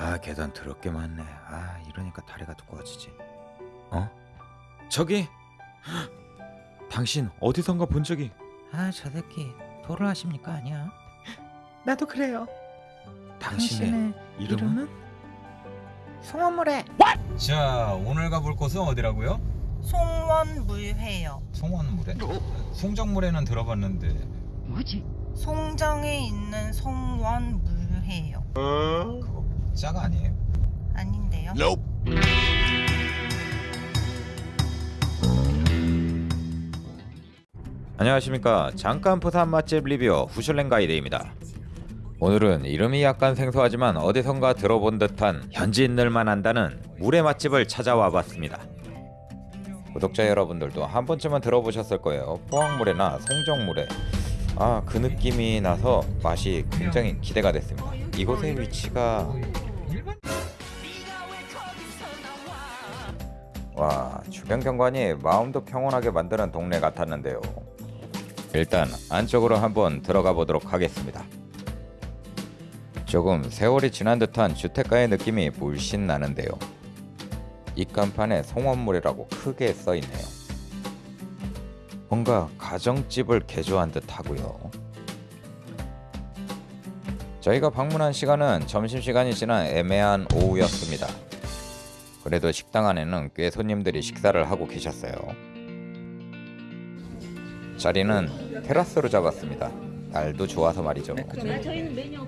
아 계단 더럽게 많네. 아 이러니까 다리가 두꺼워지지. 어? 저기 당신 어디선가 본 적이 아 저 새끼 토를 하십니까 아니야? 나도 그래요. 당신의, 당신의 이름은? 이름은? 송원물에 자 오늘 가볼 곳은 어디라고요? 송원물회요. 송원물에? 송정물에는 들어봤는데 송정에 있는 송원물회요. 그 거 짜가 아니에요? 아닌데요? 안녕하십니까. 잠깐 부산 맛집 리뷰어 후슐랭 가이드입니다. 오늘은 이름이 약간 생소하지만 어디선가 들어본 듯한 현지인들만 안다는 물의 맛집을 찾아와 봤습니다. 구독자 여러분들도 한 번쯤은 들어보셨을 거예요. 포항물회나 송정물회 아그 느낌이 나서 맛이 굉장히 기대가 됐습니다 이곳의 위치가 와 주변 경관이 마음도 평온하게 만드는 동네 같았는데요 일단 안쪽으로 한번 들어가 보도록 하겠습니다. 조금 세월이 지난 듯한 주택가의 느낌이 물씬 나는데요. 입간판에 송원물이라고 크게 써 있네요. 뭔가 가정집을 개조한 듯 하고요. 저희가 방문한 시간은 점심시간이 지난 애매한 오후였습니다. 그래도 식당 안에는 꽤 손님들이 식사를 하고 계셨어요. 자리는 테라스로 잡았습니다. 날도 좋아서 말이죠. 저희는 메뉴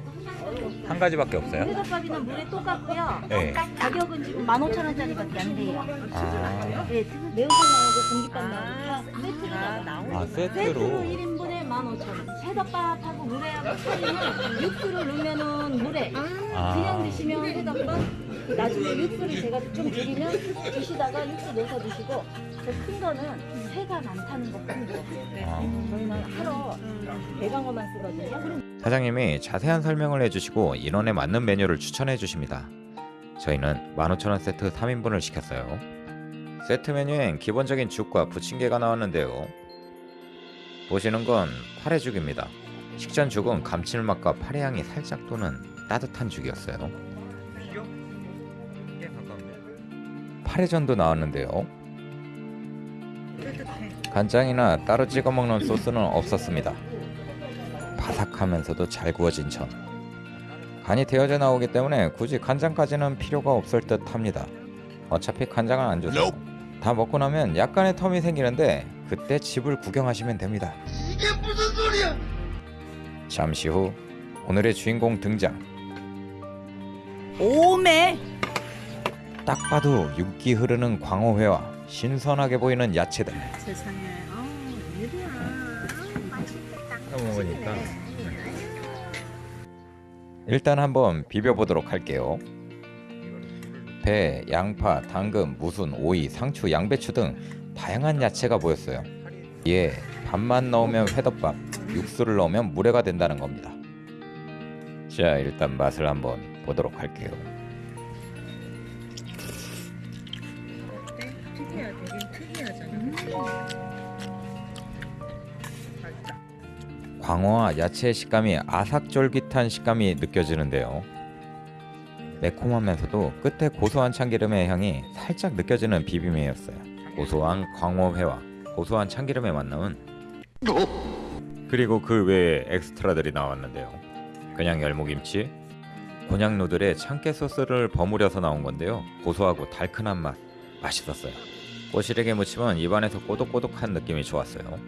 한 가지밖에 없어요. 회덮밥이나 물에 똑같고요. 네. 가격은 지금 15,000원짜리밖에 안 돼요. 아, 네, 매운탕 나오고 공깃밥 나오고 다 세트로 아 세트로 세트로. 1인분에 15,000원. 회덮밥하고 물회하고 차이는 육수를 넣으면은 물회. 아. 그냥 드시면 회덮밥. 나중에 육수를 제가 좀 드리면 드시다가 육수 넣어서 드시고 저 큰 거는 회가 많다는 거큰 거. 아. 저희는 하루 대강어만 쓰거든요. 사장님이 자세한 설명을 해주시고 인원에 맞는 메뉴를 추천해 주십니다. 저희는 15,000원 세트 3인분을 시켰어요. 세트 메뉴엔 기본적인 죽과 부침개가 나왔는데요. 보시는 건 파래죽입니다. 식전 죽은 감칠맛과 파래향이 살짝 도는 따뜻한 죽이었어요. 파래전도 나왔는데요. 간장이나 따로 찍어 먹는 소스는 없었습니다. 바삭하면서도 잘 구워진 전. 간이 되어져 나오기 때문에 굳이 간장까지는 필요가 없을 듯 합니다. 어차피 간장은 안 줘서. 다 먹고 나면 약간의 텀이 생기는데 그때 집을 구경하시면 됩니다. 이게 무슨 소리야? 잠시 후 오늘의 주인공 등장. 오메 딱 봐도 윤기 흐르는 광어회와 신선하게 보이는 야채들. 세상에 아 이리야 먹으니까 일단 한번 비벼보도록 할게요. 배, 양파, 당근, 무순, 오이, 상추, 양배추 등 다양한 야채가 보였어요. 이에 밥만 넣으면 회덮밥, 육수를 넣으면 물회가 된다는 겁니다. 자, 일단 맛을 한번 보도록 할게요. 광어와 야채의 식감이 아삭쫄깃한 식감이 느껴지는데요. 매콤하면서도 끝에 고소한 참기름의 향이 살짝 느껴지는 비빔회였어요. 고소한 광어회와 고소한 참기름의 만남은 그리고 그 외에 엑스트라들이 나왔는데요. 그냥 열무김치, 곤약 누들에 참깨 소스를 버무려서 나온 건데요. 고소하고 달큰한 맛, 맛있었어요. 꼬시래기 무침은 입안에서 꼬독꼬독한 느낌이 좋았어요.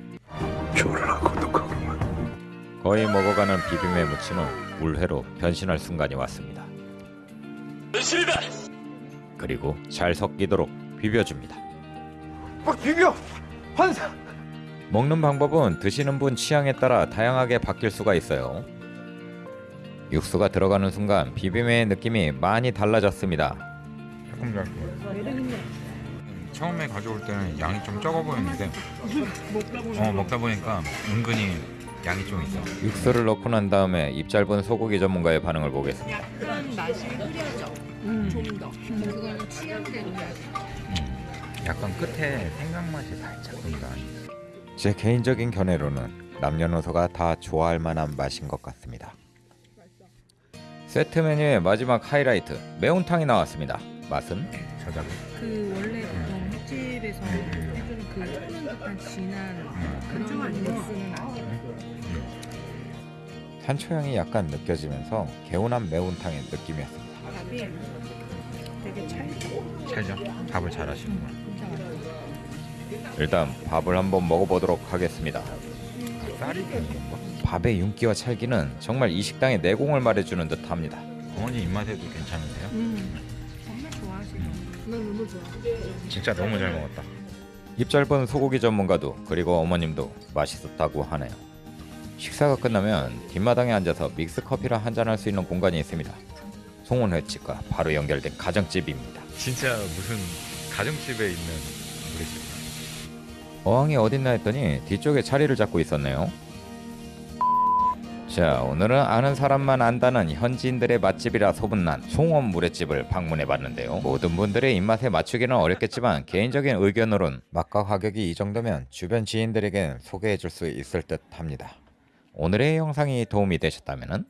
거의 먹어가는 비빔회 무침은 물회로 변신할 순간이 왔습니다. 그리고 잘 섞이도록 비벼줍니다. 비벼! 환상! 먹는 방법은 드시는 분 취향에 따라 다양하게 바뀔 수가 있어요. 육수가 들어가는 순간 비빔회의 느낌이 많이 달라졌습니다. 처음에 가져올 때는 양이 좀 적어 보였는데 어 먹다 보니까 은근히 양이 좀 있어. 육수를 넣고 난 다음에 입 짧은 소고기 전문가의 반응을 보겠습니다. 약간 끝에 생강 맛이 살짝 든다. 제 개인적인 견해로는 남녀노소가 다 좋아할 만한 맛인 것 같습니다. 세트 메뉴의 마지막 하이라이트 매운탕이 나왔습니다. 맛은 저자고. 그 원래 보통 횟집에서 해주는 그 푸는 듯한 진한 그런 베이스는 아니에요. 산초향이 약간 느껴지면서 개운한 매운탕의 느낌이었습니다. 밥이 되게 찰져. 찰죠? 밥을 잘 하시는구나. 일단 밥을 한번 먹어보도록 하겠습니다. 밥의 윤기와 찰기는 정말 이 식당의 내공을 말해주는 듯합니다. 어머니 입맛에도 괜찮으세요? 음. 정말 좋아하시죠. 난 너무 좋아. 진짜 너무 잘 먹었다. 입 짧은 소고기 전문가도 그리고 어머님도 맛있었다고 하네요. 식사가 끝나면 뒷마당에 앉아서 믹스 커피를 한잔 할 수 있는 공간이 있습니다. 송원 횟집과 바로 연결된 가정집입니다. 진짜 무슨 가정집에 있는 우리 집. 어항이 어딨나 했더니 뒤쪽에 자리를 잡고 있었네요. 자, 오늘은 아는 사람만 안다는 현지인들의 맛집이라 소문난 송원 물회집을 방문해 봤는데요. 모든 분들의 입맛에 맞추기는 어렵겠지만 개인적인 의견으론 맛과 가격이 이 정도면 주변 지인들에겐 소개해 줄 수 있을 듯 합니다. 오늘의 영상이 도움이 되셨다면